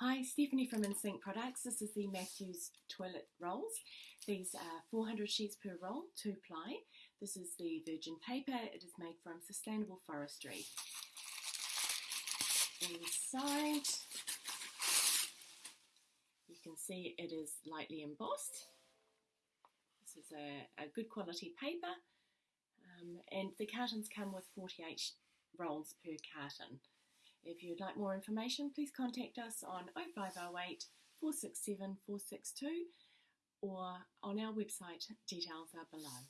Hi, Stephanie from InSync Products. This is the Matthews toilet rolls. These are 400 sheets per roll, two ply. This is the virgin paper. It is made from sustainable forestry. Inside, you can see it is lightly embossed. This is a, a good quality paper. Um, and the cartons come with 48 rolls per carton. If you'd like more information, please contact us on 0508 467 462 or on our website. Details are below.